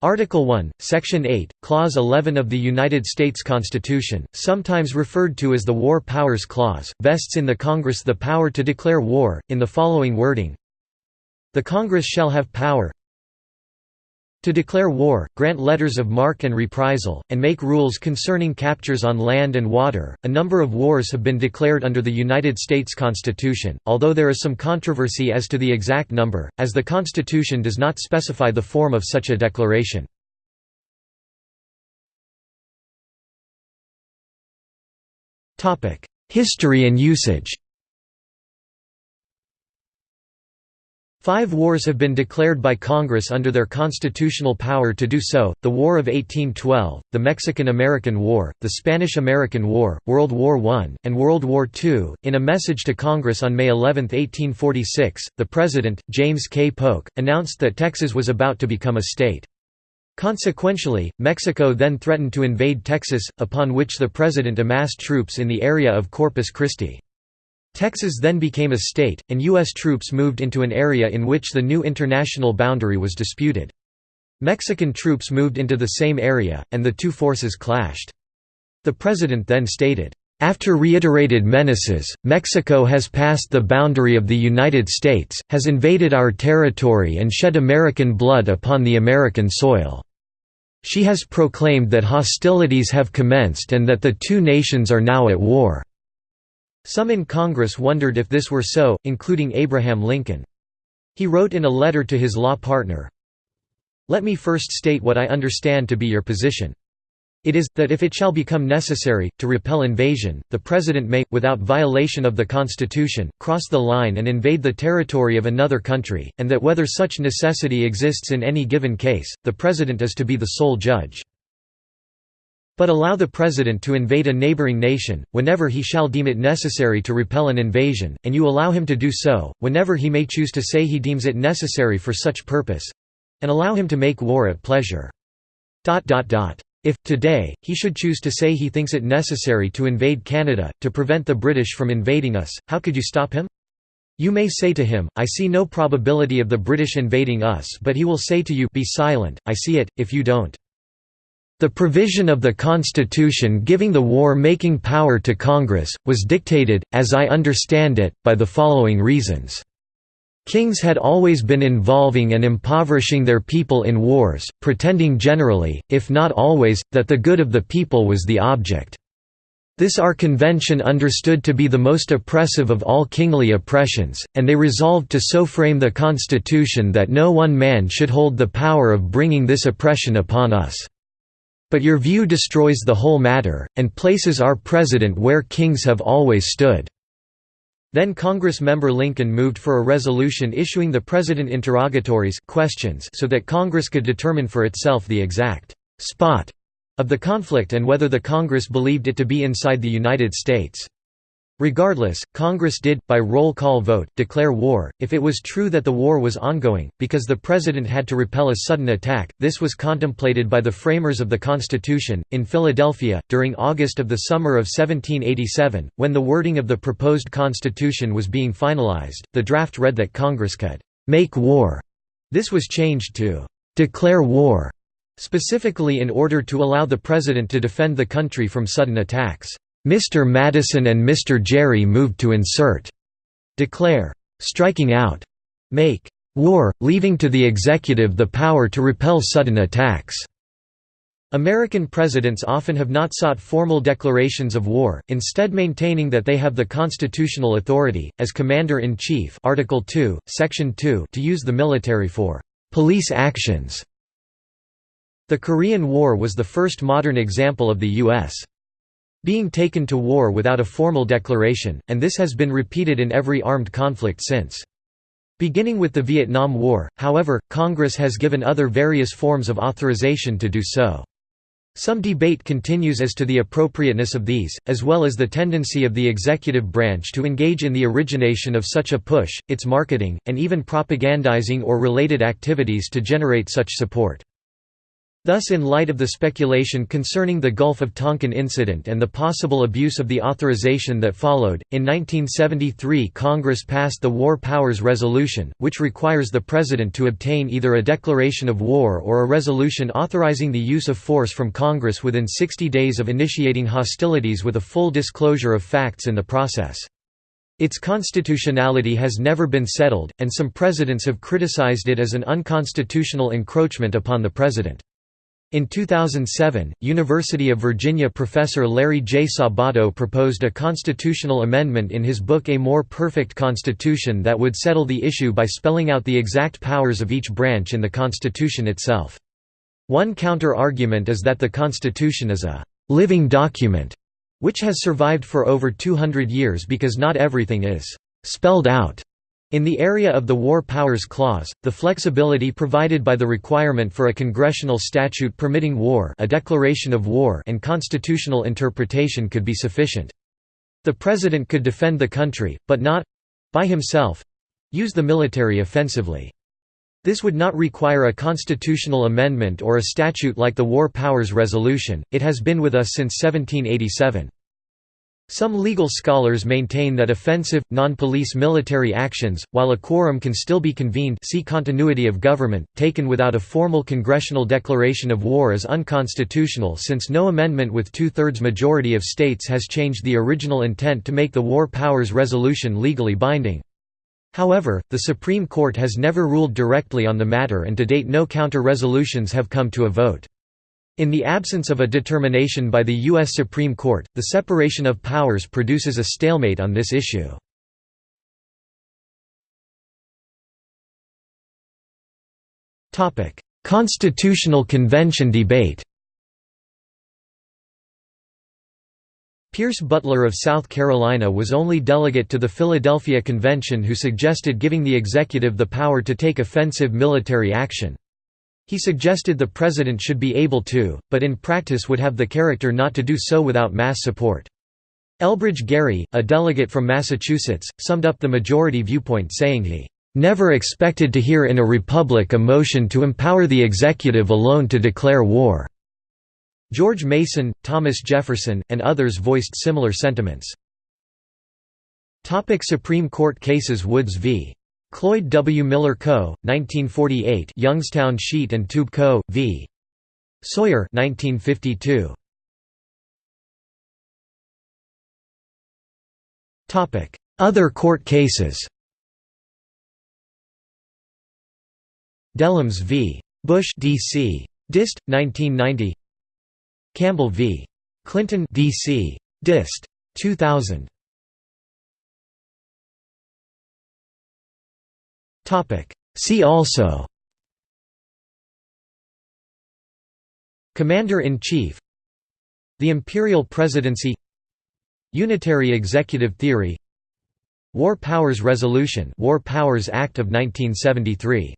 Article 1, Section 8, Clause 11 of the United States Constitution, sometimes referred to as the War Powers Clause, vests in the Congress the power to declare war, in the following wording. The Congress shall have power to declare war, grant letters of marque and reprisal, and make rules concerning captures on land and water. A number of wars have been declared under the United States Constitution, although there is some controversy as to the exact number, as the Constitution does not specify the form of such a declaration. History and usage Five wars have been declared by Congress under their constitutional power to do so, the War of 1812, the Mexican–American War, the Spanish–American War, World War I, and World War II. In a message to Congress on May 11, 1846, the President, James K. Polk, announced that Texas was about to become a state. Consequentially, Mexico then threatened to invade Texas, upon which the President amassed troops in the area of Corpus Christi. Texas then became a state, and U.S. troops moved into an area in which the new international boundary was disputed. Mexican troops moved into the same area, and the two forces clashed. The president then stated, after reiterated menaces, Mexico has passed the boundary of the United States, has invaded our territory and shed American blood upon the American soil. She has proclaimed that hostilities have commenced and that the two nations are now at war. Some in Congress wondered if this were so, including Abraham Lincoln. He wrote in a letter to his law partner, Let me first state what I understand to be your position. It is, that if it shall become necessary, to repel invasion, the President may, without violation of the Constitution, cross the line and invade the territory of another country, and that whether such necessity exists in any given case, the President is to be the sole judge but allow the President to invade a neighboring nation, whenever he shall deem it necessary to repel an invasion, and you allow him to do so, whenever he may choose to say he deems it necessary for such purpose—and allow him to make war at pleasure. If, today, he should choose to say he thinks it necessary to invade Canada, to prevent the British from invading us, how could you stop him? You may say to him, I see no probability of the British invading us but he will say to you, Be silent, I see it, if you don't. The provision of the Constitution giving the war-making power to Congress, was dictated, as I understand it, by the following reasons. Kings had always been involving and impoverishing their people in wars, pretending generally, if not always, that the good of the people was the object. This our convention understood to be the most oppressive of all kingly oppressions, and they resolved to so frame the Constitution that no one man should hold the power of bringing this oppression upon us. But your view destroys the whole matter, and places our president where kings have always stood." Then Congress member Lincoln moved for a resolution issuing the president interrogatories questions so that Congress could determine for itself the exact «spot» of the conflict and whether the Congress believed it to be inside the United States. Regardless, Congress did, by roll call vote, declare war, if it was true that the war was ongoing, because the President had to repel a sudden attack. This was contemplated by the framers of the Constitution. In Philadelphia, during August of the summer of 1787, when the wording of the proposed Constitution was being finalized, the draft read that Congress could make war. This was changed to declare war, specifically in order to allow the President to defend the country from sudden attacks. Mr. Madison and Mr. Gerry moved to insert declare striking out make war, leaving to the executive the power to repel sudden attacks. American presidents often have not sought formal declarations of war, instead maintaining that they have the constitutional authority, as Commander-in-Chief Article 2, Section 2 to use the military for «police actions». The Korean War was the first modern example of the U.S being taken to war without a formal declaration, and this has been repeated in every armed conflict since. Beginning with the Vietnam War, however, Congress has given other various forms of authorization to do so. Some debate continues as to the appropriateness of these, as well as the tendency of the executive branch to engage in the origination of such a push, its marketing, and even propagandizing or related activities to generate such support. Thus in light of the speculation concerning the Gulf of Tonkin incident and the possible abuse of the authorization that followed, in 1973 Congress passed the War Powers Resolution, which requires the President to obtain either a declaration of war or a resolution authorizing the use of force from Congress within 60 days of initiating hostilities with a full disclosure of facts in the process. Its constitutionality has never been settled, and some presidents have criticized it as an unconstitutional encroachment upon the President. In 2007, University of Virginia professor Larry J. Sabato proposed a constitutional amendment in his book A More Perfect Constitution that would settle the issue by spelling out the exact powers of each branch in the Constitution itself. One counter-argument is that the Constitution is a «living document» which has survived for over 200 years because not everything is «spelled out» In the area of the War Powers Clause, the flexibility provided by the requirement for a congressional statute permitting war a declaration of war and constitutional interpretation could be sufficient. The President could defend the country, but not—by himself—use the military offensively. This would not require a constitutional amendment or a statute like the War Powers Resolution, it has been with us since 1787. Some legal scholars maintain that offensive, non-police military actions, while a quorum can still be convened see continuity of government, taken without a formal congressional declaration of war is unconstitutional since no amendment with two-thirds majority of states has changed the original intent to make the War Powers Resolution legally binding. However, the Supreme Court has never ruled directly on the matter and to date no counter-resolutions have come to a vote. In the absence of a determination by the U.S. Supreme Court, the separation of powers produces a stalemate on this issue. Constitutional Convention debate Pierce Butler of South Carolina was only delegate to the Philadelphia Convention who suggested giving the executive the power to take offensive military action. He suggested the president should be able to, but in practice would have the character not to do so without mass support. Elbridge Gerry, a delegate from Massachusetts, summed up the majority viewpoint saying he never expected to hear in a republic a motion to empower the executive alone to declare war." George Mason, Thomas Jefferson, and others voiced similar sentiments. Topic Supreme Court cases Woods v. Cloyd W. Miller Co., 1948 Youngstown Sheet and Tube Co., v. Sawyer 1952. Other court cases Dellums v. Bush D.C. Dist. 1990 Campbell v. Clinton D.C. Dist. 2000 See also Commander-in-Chief The Imperial Presidency Unitary Executive Theory War Powers Resolution War Powers Act of 1973